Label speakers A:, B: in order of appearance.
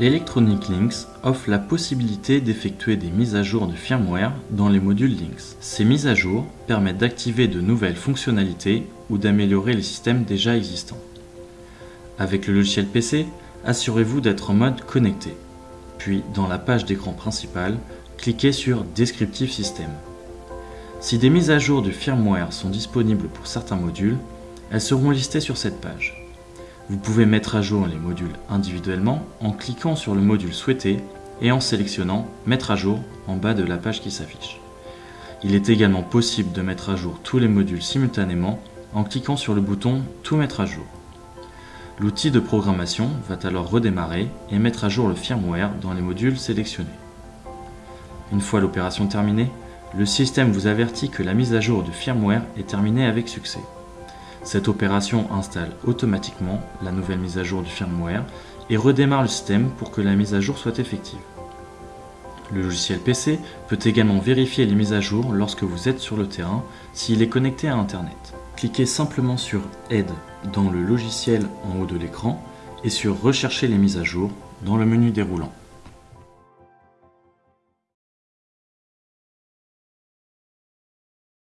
A: Electronic Links offre la possibilité d'effectuer des mises à jour de firmware dans les modules Links. Ces mises à jour permettent d'activer de nouvelles fonctionnalités ou d'améliorer les systèmes déjà existants. Avec le logiciel PC, assurez-vous d'être en mode connecté. Puis, dans la page d'écran principale, cliquez sur Descriptive System. Si des mises à jour du firmware sont disponibles pour certains modules, elles seront listées sur cette page. Vous pouvez mettre à jour les modules individuellement en cliquant sur le module souhaité et en sélectionnant Mettre à jour en bas de la page qui s'affiche. Il est également possible de mettre à jour tous les modules simultanément en cliquant sur le bouton Tout mettre à jour. L'outil de programmation va alors redémarrer et mettre à jour le firmware dans les modules sélectionnés. Une fois l'opération terminée, le système vous avertit que la mise à jour du firmware est terminée avec succès. Cette opération installe automatiquement la nouvelle mise à jour du firmware et redémarre le système pour que la mise à jour soit effective. Le logiciel PC peut également vérifier les mises à jour lorsque vous êtes sur le terrain s'il est connecté à Internet. Cliquez simplement sur Aide dans le logiciel en haut de l'écran et sur Rechercher les mises à jour dans le menu déroulant.